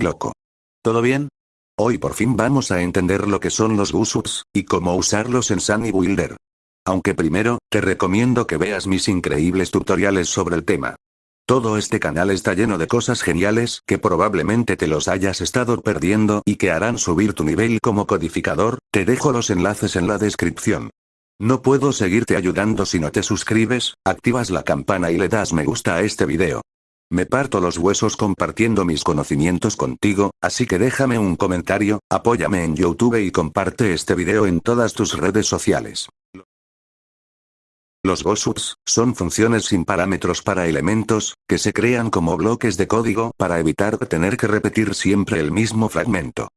Loco. ¿Todo bien? Hoy por fin vamos a entender lo que son los Gusubs, y cómo usarlos en Sunny Builder. Aunque primero, te recomiendo que veas mis increíbles tutoriales sobre el tema. Todo este canal está lleno de cosas geniales que probablemente te los hayas estado perdiendo y que harán subir tu nivel como codificador, te dejo los enlaces en la descripción. No puedo seguirte ayudando si no te suscribes, activas la campana y le das me gusta a este video. Me parto los huesos compartiendo mis conocimientos contigo, así que déjame un comentario, apóyame en YouTube y comparte este video en todas tus redes sociales. Los GOSUPs son funciones sin parámetros para elementos, que se crean como bloques de código para evitar tener que repetir siempre el mismo fragmento.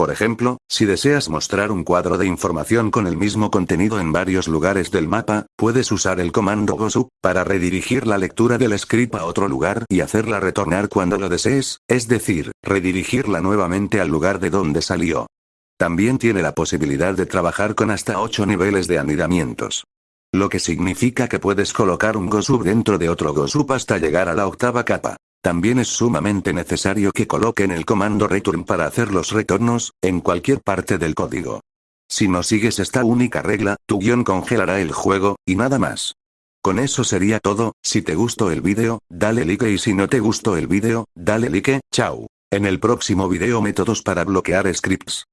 Por ejemplo, si deseas mostrar un cuadro de información con el mismo contenido en varios lugares del mapa, puedes usar el comando GOSUP, para redirigir la lectura del script a otro lugar y hacerla retornar cuando lo desees, es decir, redirigirla nuevamente al lugar de donde salió. También tiene la posibilidad de trabajar con hasta 8 niveles de anidamientos. Lo que significa que puedes colocar un GOSUP dentro de otro GOSUP hasta llegar a la octava capa. También es sumamente necesario que coloquen el comando return para hacer los retornos, en cualquier parte del código. Si no sigues esta única regla, tu guion congelará el juego, y nada más. Con eso sería todo, si te gustó el vídeo, dale like y si no te gustó el vídeo, dale like, chao. En el próximo video métodos para bloquear scripts.